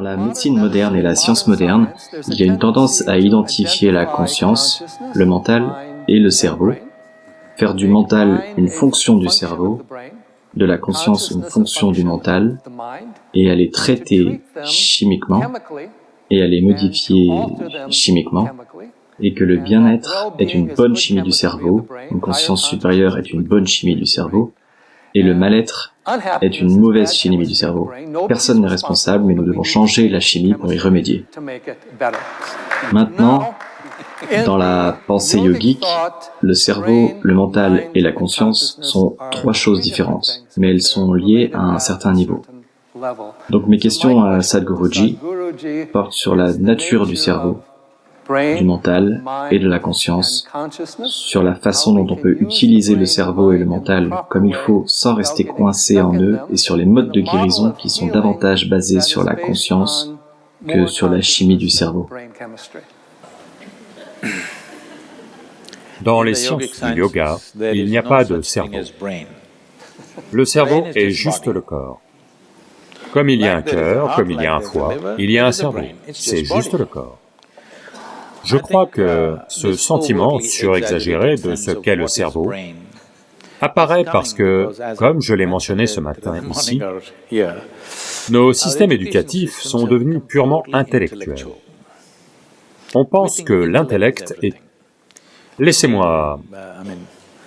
Dans la médecine moderne et la science moderne, il y a une tendance à identifier la conscience, le mental et le cerveau, faire du mental une fonction du cerveau, de la conscience une fonction du mental, et à les traiter chimiquement, et à les modifier chimiquement, et que le bien-être est une bonne chimie du cerveau, une conscience supérieure est une bonne chimie du cerveau, et le mal-être est une mauvaise chimie du cerveau. Personne n'est responsable, mais nous devons changer la chimie pour y remédier. Maintenant, dans la pensée yogique, le cerveau, le mental et la conscience sont trois choses différentes, mais elles sont liées à un certain niveau. Donc mes questions à Sadhguruji portent sur la nature du cerveau, du mental et de la conscience, sur la façon dont on peut utiliser le cerveau et le mental comme il faut sans rester coincé en eux, et sur les modes de guérison qui sont davantage basés sur la conscience que sur la chimie du cerveau. Dans les sciences du yoga, il n'y a pas de cerveau. Le cerveau est juste le corps. Comme il y a un cœur, comme il y a un foie, il y a un cerveau, c'est juste le corps. Je crois que ce sentiment surexagéré de ce qu'est le cerveau apparaît parce que, comme je l'ai mentionné ce matin ici, nos systèmes éducatifs sont devenus purement intellectuels. On pense que l'intellect est... Laissez-moi...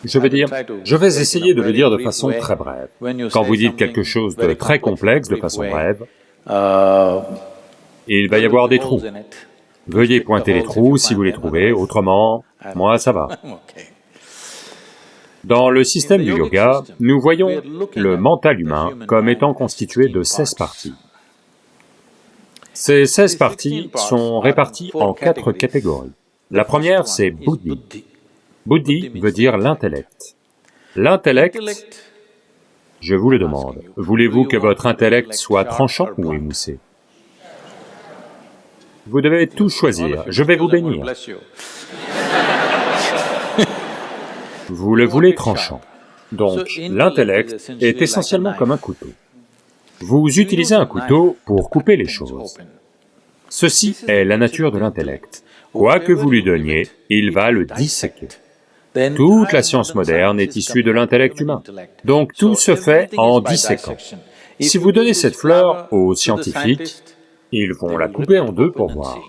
Je veux dire, je vais essayer de le dire de façon très brève. Quand vous dites quelque chose de très complexe de façon brève, il va y avoir des trous. Veuillez pointer les trous si vous les trouvez, autrement, moi ça va. Dans le système du yoga, nous voyons le mental humain comme étant constitué de 16 parties. Ces 16 parties sont réparties en quatre catégories. La première, c'est Buddhi. Buddhi veut dire l'intellect. L'intellect, je vous le demande, voulez-vous que votre intellect soit tranchant ou émoussé? Vous devez tout choisir, je vais vous bénir. Vous le voulez tranchant. Donc, l'intellect est essentiellement comme un couteau. Vous utilisez un couteau pour couper les choses. Ceci est la nature de l'intellect. Quoi que vous lui donniez, il va le disséquer. Toute la science moderne est issue de l'intellect humain. Donc tout se fait en disséquant. Si vous donnez cette fleur aux scientifiques, ils vont la couper en deux pour voir.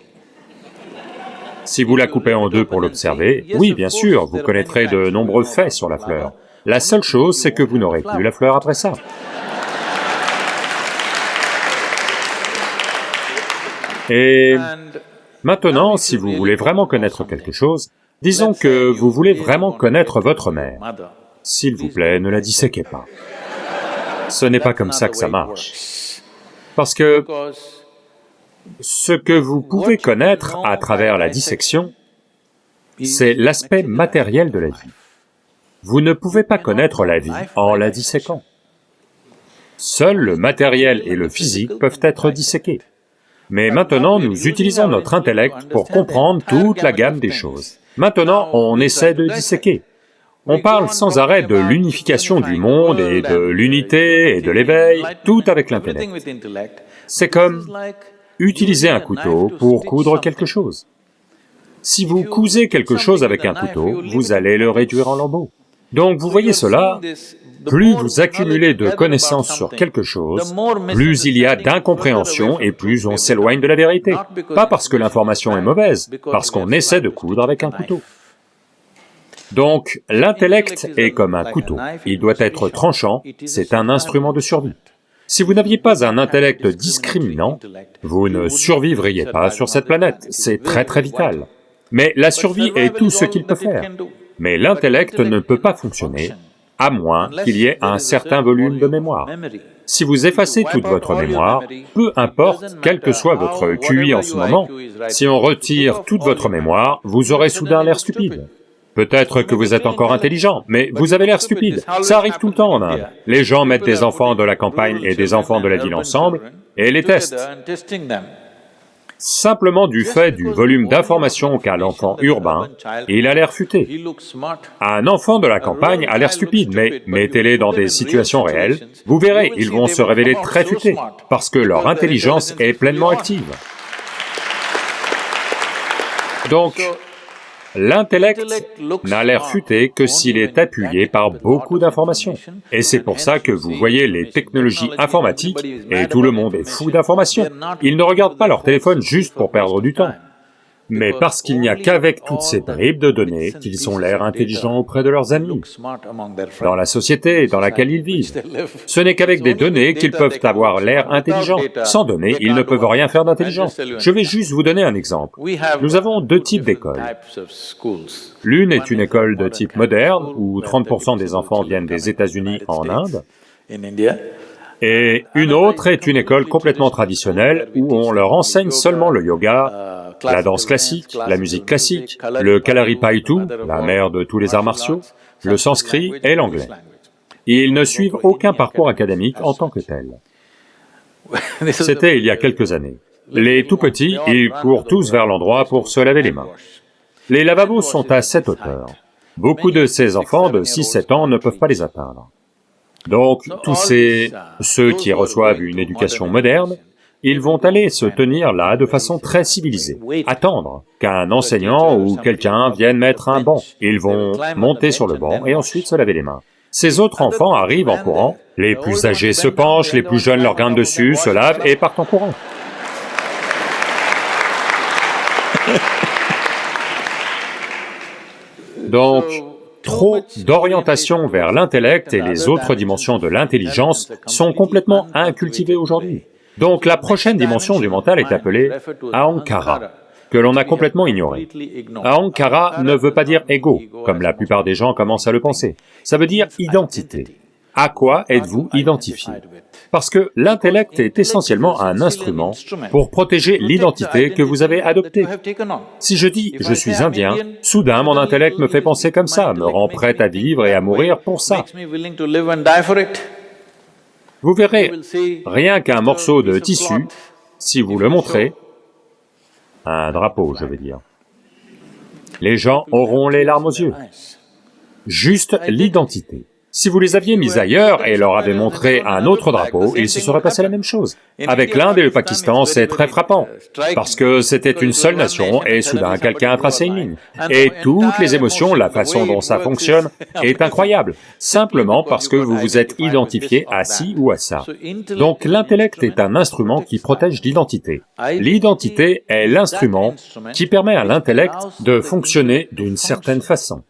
Si vous la coupez en deux pour l'observer, oui, bien sûr, vous connaîtrez de nombreux faits sur la fleur. La seule chose, c'est que vous n'aurez plus la fleur après ça. Et maintenant, si vous voulez vraiment connaître quelque chose, disons que vous voulez vraiment connaître votre mère. S'il vous plaît, ne la disséquez pas. Ce n'est pas comme ça que ça marche. Parce que ce que vous pouvez connaître à travers la dissection, c'est l'aspect matériel de la vie. Vous ne pouvez pas connaître la vie en la disséquant. Seul le matériel et le physique peuvent être disséqués. Mais maintenant, nous utilisons notre intellect pour comprendre toute la gamme des choses. Maintenant, on essaie de disséquer. On parle sans arrêt de l'unification du monde et de l'unité et de l'éveil, tout avec l'intellect. C'est comme utilisez un couteau pour coudre quelque chose. Si vous cousez quelque chose avec un couteau, vous allez le réduire en lambeaux. Donc vous voyez cela, plus vous accumulez de connaissances sur quelque chose, plus il y a d'incompréhension et plus on s'éloigne de la vérité. Pas parce que l'information est mauvaise, parce qu'on essaie de coudre avec un couteau. Donc l'intellect est comme un couteau, il doit être tranchant, c'est un instrument de survie. Si vous n'aviez pas un intellect discriminant, vous ne survivriez pas sur cette planète, c'est très très vital. Mais la survie est tout ce qu'il peut faire. Mais l'intellect ne peut pas fonctionner à moins qu'il y ait un certain volume de mémoire. Si vous effacez toute votre mémoire, peu importe quel que soit votre QI en ce moment, si on retire toute votre mémoire, vous aurez soudain l'air stupide. Peut-être que vous êtes encore intelligent, mais vous avez l'air stupide. Ça arrive tout le temps en Inde. Les gens mettent des enfants de la campagne et des enfants de la ville ensemble et les testent. Simplement du fait du volume d'informations qu'a l'enfant urbain, il a l'air futé. Un enfant de la campagne a l'air stupide, mais mettez-les dans des situations réelles, vous verrez, ils vont se révéler très futés, parce que leur intelligence est pleinement active. Donc, L'intellect n'a l'air futé que s'il est appuyé par beaucoup d'informations. Et c'est pour ça que vous voyez les technologies informatiques, et tout le monde est fou d'informations. Ils ne regardent pas leur téléphone juste pour perdre du temps mais parce qu'il n'y a qu'avec toutes ces bribes de données qu'ils ont l'air intelligents auprès de leurs amis, dans la société dans laquelle ils vivent. Ce n'est qu'avec des données qu'ils peuvent avoir l'air intelligents. Sans données, ils ne peuvent rien faire d'intelligent. Je vais juste vous donner un exemple. Nous avons deux types d'écoles. L'une est une école de type moderne, où 30% des enfants viennent des États-Unis en Inde, et une autre est une école complètement traditionnelle où on leur enseigne seulement le yoga, la danse classique, la musique classique, le Kalaripayattu, la mère de tous les arts martiaux, le sanskrit et l'anglais. Ils ne suivent aucun parcours académique en tant que tel. C'était il y a quelques années. Les tout petits, ils courent tous vers l'endroit pour se laver les mains. Les lavabos sont à cette hauteur. Beaucoup de ces enfants de 6-7 ans ne peuvent pas les atteindre. Donc, tous ces... ceux qui reçoivent une éducation moderne, ils vont aller se tenir là de façon très civilisée, attendre qu'un enseignant ou quelqu'un vienne mettre un banc. Ils vont monter sur le banc et ensuite se laver les mains. Ces autres enfants arrivent en courant, les plus âgés se penchent, les plus jeunes leur grimpent dessus, se lavent et partent en courant. Donc, trop d'orientation vers l'intellect et les autres dimensions de l'intelligence sont complètement incultivées aujourd'hui. Donc la prochaine dimension du mental est appelée Ahankara, que l'on a complètement ignoré. Ahankara ne veut pas dire ego, comme la plupart des gens commencent à le penser, ça veut dire identité. À quoi êtes-vous identifié Parce que l'intellect est essentiellement un instrument pour protéger l'identité que vous avez adoptée. Si je dis « je suis indien », soudain mon intellect me fait penser comme ça, me rend prêt à vivre et à mourir pour ça. Vous verrez, rien qu'un morceau de tissu, si vous le montrez, un drapeau je veux dire, les gens auront les larmes aux yeux. Juste l'identité. Si vous les aviez mis ailleurs et leur avez montré un autre drapeau, il se serait passé la même chose. Avec l'Inde et le Pakistan, c'est très frappant, parce que c'était une seule nation et soudain quelqu'un a tracé une ligne. Et toutes les émotions, la façon dont ça fonctionne est incroyable, simplement parce que vous vous êtes identifié à ci ou à ça. Donc l'intellect est un instrument qui protège l'identité. L'identité est l'instrument qui permet à l'intellect de fonctionner d'une certaine façon.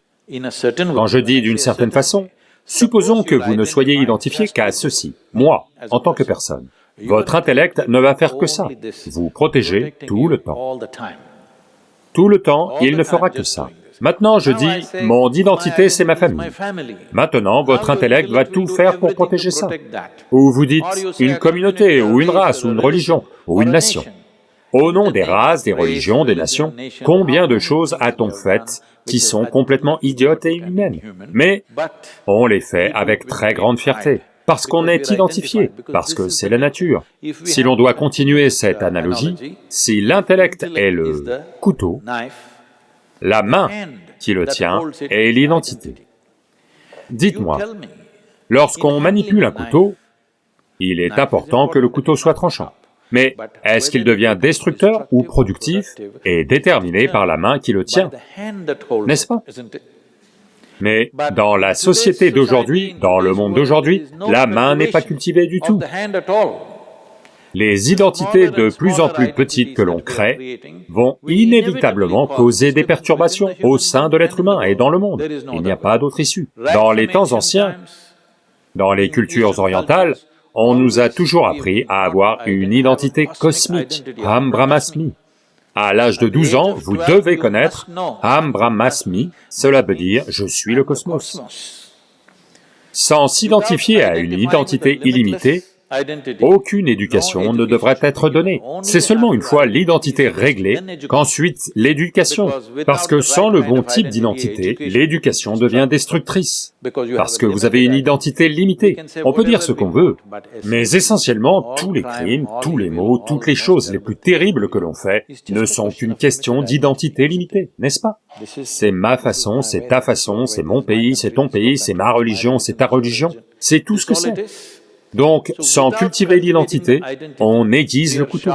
Quand je dis d'une certaine façon, Supposons que vous ne soyez identifié qu'à ceci, moi, en tant que personne. Votre intellect ne va faire que ça, vous protéger tout le temps. Tout le temps, il ne fera que ça. Maintenant, je dis, mon identité, c'est ma famille. Maintenant, votre intellect va tout faire pour protéger ça. Ou vous dites, une communauté, ou une race, ou une religion, ou une nation. Au nom des races, des religions, des nations, combien de choses a-t-on faites qui sont complètement idiotes et inhumaines? Mais on les fait avec très grande fierté, parce qu'on est identifié, parce que c'est la nature. Si l'on doit continuer cette analogie, si l'intellect est le couteau, la main qui le tient est l'identité. Dites-moi, lorsqu'on manipule un couteau, il est important que le couteau soit tranchant. Mais est-ce qu'il devient destructeur ou productif et déterminé par la main qui le tient, n'est-ce pas mais dans la société d'aujourd'hui, dans le monde d'aujourd'hui, la main n'est pas cultivée du tout. Les identités de plus en plus petites que l'on crée vont inévitablement causer des perturbations au sein de l'être humain et dans le monde. Il n'y a pas d'autre issue. Dans les temps anciens, dans les cultures orientales, on nous a toujours appris à avoir une identité cosmique, Ham Brahmasmi. À l'âge de 12 ans, vous devez connaître Ham Brahmasmi, cela veut dire « je suis le cosmos ». Sans s'identifier à une identité illimitée, aucune éducation ne devrait être donnée. C'est seulement une fois l'identité réglée qu'ensuite l'éducation, parce que sans le bon type d'identité, l'éducation devient destructrice, parce que vous avez une identité limitée. On peut dire ce qu'on veut, mais essentiellement tous les crimes, tous les maux, toutes les choses les plus terribles que l'on fait ne sont qu'une question d'identité limitée, n'est-ce pas? C'est ma façon, c'est ta façon, c'est mon pays, c'est ton pays, c'est ma religion, c'est ta religion, c'est tout ce que c'est. Donc, sans cultiver l'identité, on aiguise le couteau.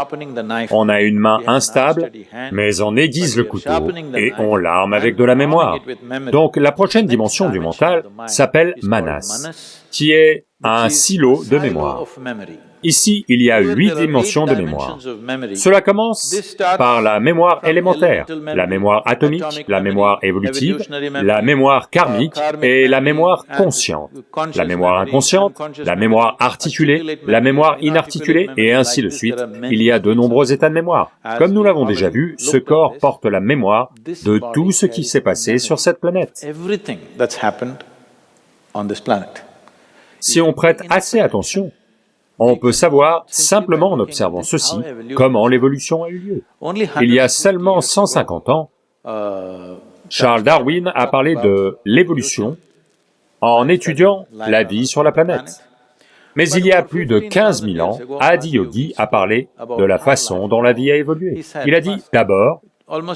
On a une main instable, mais on aiguise le couteau et on l'arme avec de la mémoire. Donc, la prochaine dimension du mental s'appelle manas, qui est un silo de mémoire. Ici, il y a huit dimensions de mémoire. Cela commence par la mémoire élémentaire, la mémoire atomique, la mémoire évolutive, la mémoire karmique et la mémoire consciente, la mémoire inconsciente, la mémoire articulée, la mémoire inarticulée, et ainsi de suite. Il y a de nombreux états de mémoire. Comme nous l'avons déjà vu, ce corps porte la mémoire de tout ce qui s'est passé sur cette planète. Si on prête assez attention, on peut savoir, simplement en observant ceci, comment l'évolution a eu lieu. Il y a seulement 150 ans, Charles Darwin a parlé de l'évolution en étudiant la vie sur la planète. Mais il y a plus de 15 000 ans, Adi Yogi a parlé de la façon dont la vie a évolué. Il a dit, d'abord,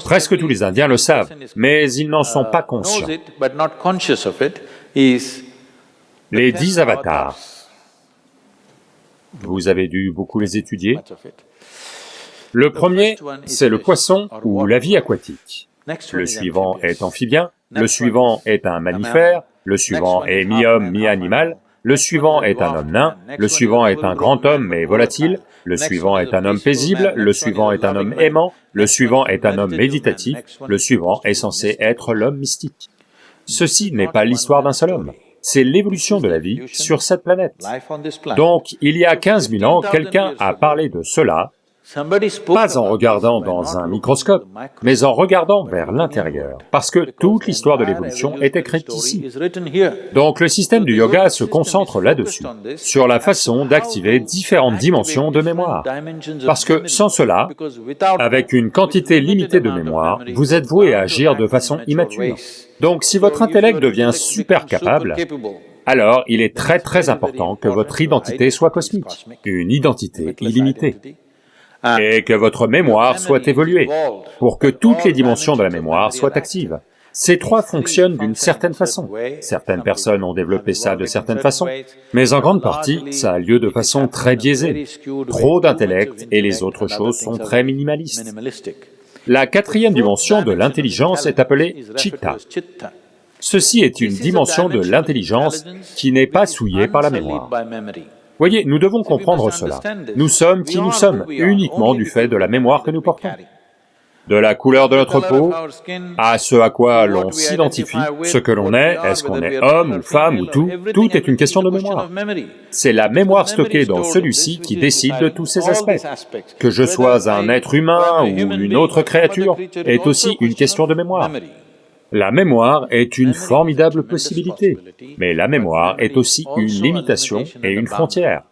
presque tous les Indiens le savent, mais ils n'en sont pas conscients. Les dix avatars, vous avez dû beaucoup les étudier. Le premier, c'est le poisson ou la vie aquatique. Le suivant est amphibien, le suivant est un mammifère, le suivant est mi-homme, mi-animal, le suivant est un homme nain, le suivant est un grand homme mais volatile, le suivant est un homme paisible, le suivant est un homme aimant, le suivant est un homme méditatif, le suivant est censé être l'homme mystique. Ceci n'est pas l'histoire d'un seul homme c'est l'évolution de la vie sur cette planète. Donc, il y a 15 000 ans, quelqu'un a parlé de cela, pas en regardant dans un microscope, mais en regardant vers l'intérieur, parce que toute l'histoire de l'évolution est écrite ici. Donc le système du yoga se concentre là-dessus, sur la façon d'activer différentes dimensions de mémoire. Parce que sans cela, avec une quantité limitée de mémoire, vous êtes voué à agir de façon immature. Donc si votre intellect devient super capable, alors il est très très important que votre identité soit cosmique, une identité illimitée, et que votre mémoire soit évoluée, pour que toutes les dimensions de la mémoire soient actives. Ces trois fonctionnent d'une certaine façon. Certaines personnes ont développé ça de certaines façons, mais en grande partie, ça a lieu de façon très biaisée. Trop d'intellect et les autres choses sont très minimalistes. La quatrième dimension de l'intelligence est appelée chitta. Ceci est une dimension de l'intelligence qui n'est pas souillée par la mémoire. Voyez, nous devons comprendre cela. Nous sommes qui nous sommes, uniquement du fait de la mémoire que nous portons de la couleur de notre peau, à ce à quoi l'on s'identifie, ce que l'on est, est-ce qu'on est homme ou femme ou tout, tout est une question de mémoire. C'est la mémoire stockée dans celui-ci qui décide de tous ces aspects. Que je sois un être humain ou une autre créature est aussi une question de mémoire. La mémoire est une formidable possibilité, mais la mémoire est aussi une limitation et une frontière.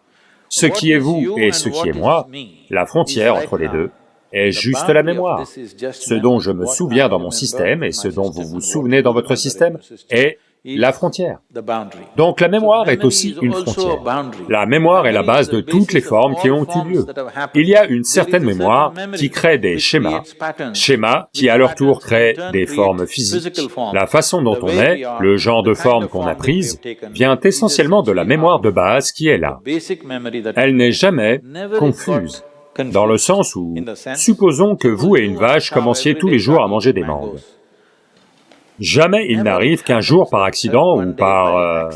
Ce qui est vous et ce qui est moi, la frontière entre les deux, est juste la mémoire. Ce dont je me souviens dans mon système et ce dont vous vous souvenez dans votre système est la frontière. Donc la mémoire est aussi une frontière. La mémoire est la base de toutes les formes qui ont eu lieu. Il y a une certaine mémoire qui crée des schémas, schémas qui à leur tour créent des formes physiques. La façon dont on est, le genre de forme qu'on a prise, vient essentiellement de la mémoire de base qui est là. Elle n'est jamais confuse dans le sens où, supposons que vous et une vache commenciez tous les jours à manger des mangues. Jamais il n'arrive qu'un jour par accident ou par euh,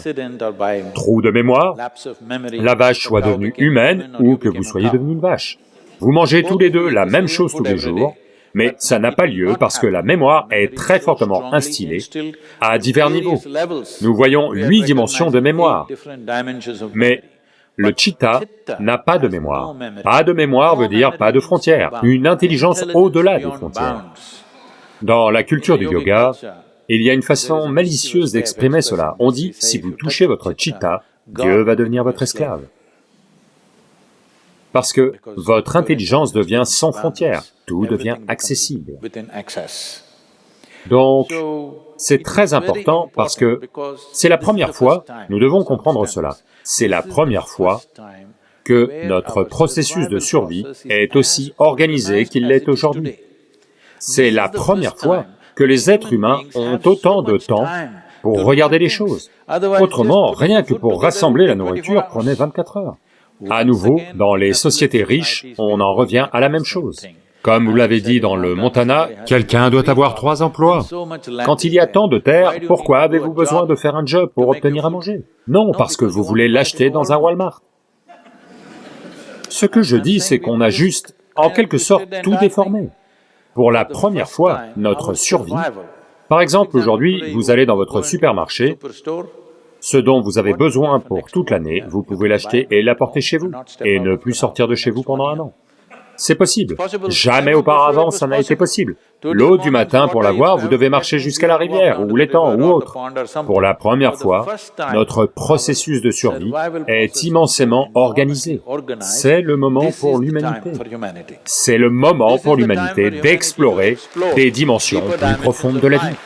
trou de mémoire, la vache soit devenue humaine ou que vous soyez devenu une vache. Vous mangez tous les deux la même chose tous les jours, mais ça n'a pas lieu parce que la mémoire est très fortement instillée à divers niveaux. Nous voyons huit dimensions de mémoire, mais le chitta n'a pas de mémoire. Pas de mémoire veut dire pas de frontières, une intelligence au-delà des frontières. Dans la culture du yoga, il y a une façon malicieuse d'exprimer cela. On dit, si vous touchez votre chitta, Dieu va devenir votre esclave. Parce que votre intelligence devient sans frontières, tout devient accessible. Donc, c'est très important parce que c'est la première fois, nous devons comprendre cela, c'est la première fois que notre processus de survie est aussi organisé qu'il l'est aujourd'hui. C'est la première fois que les êtres humains ont autant de temps pour regarder les choses. Autrement, rien que pour rassembler la nourriture prenait 24 heures. À nouveau, dans les sociétés riches, on en revient à la même chose. Comme vous l'avez dit dans le Montana, quelqu'un doit avoir trois emplois. Quand il y a tant de terre, pourquoi avez-vous besoin de faire un job pour obtenir à manger? Non, parce que vous voulez l'acheter dans un Walmart. Ce que je dis, c'est qu'on a juste, en quelque sorte, tout déformé. Pour la première fois, notre survie... Par exemple, aujourd'hui, vous allez dans votre supermarché, ce dont vous avez besoin pour toute l'année, vous pouvez l'acheter et l'apporter chez vous, et ne plus sortir de chez vous pendant un an. C'est possible. Jamais auparavant ça n'a été possible. L'eau du matin, pour l'avoir, vous devez marcher jusqu'à la rivière, ou l'étang, ou autre. Pour la première fois, notre processus de survie est immensément organisé. C'est le moment pour l'humanité. C'est le moment pour l'humanité d'explorer des dimensions plus profondes de la vie.